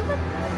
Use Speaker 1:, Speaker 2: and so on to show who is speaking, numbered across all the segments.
Speaker 1: っ
Speaker 2: て。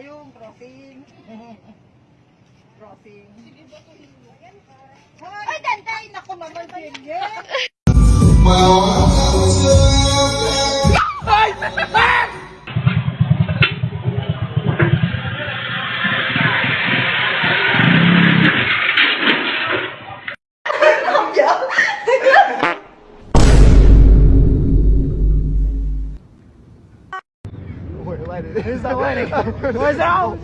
Speaker 2: Ayun, crossing. crossing. Sige ba ito? Ay, dantay! Naku naman, Jenny!
Speaker 3: It's not winning. Where's out?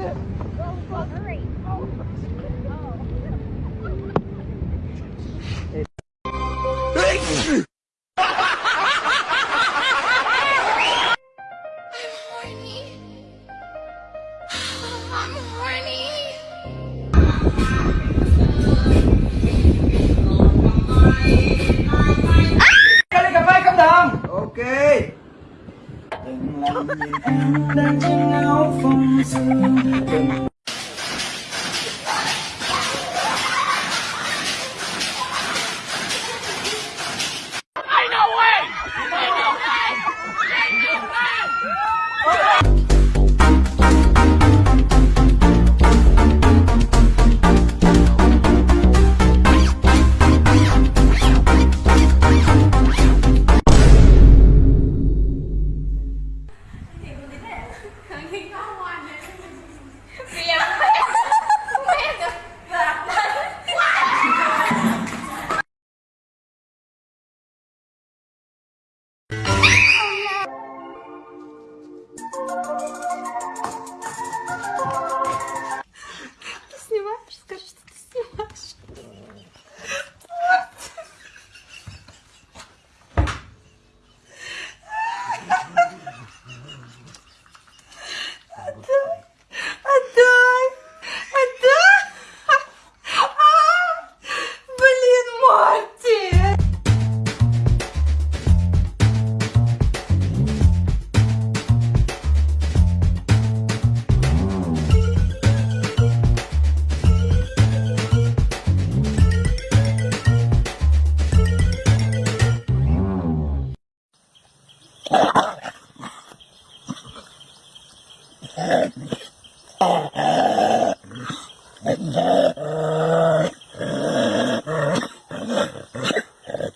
Speaker 1: I'm horny.
Speaker 3: Kali
Speaker 1: 南
Speaker 2: 京好讽刺。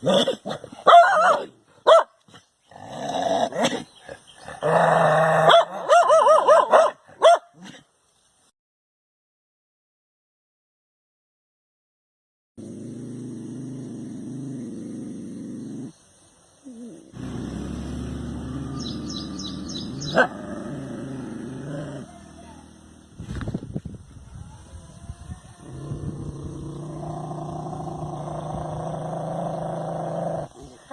Speaker 2: Look.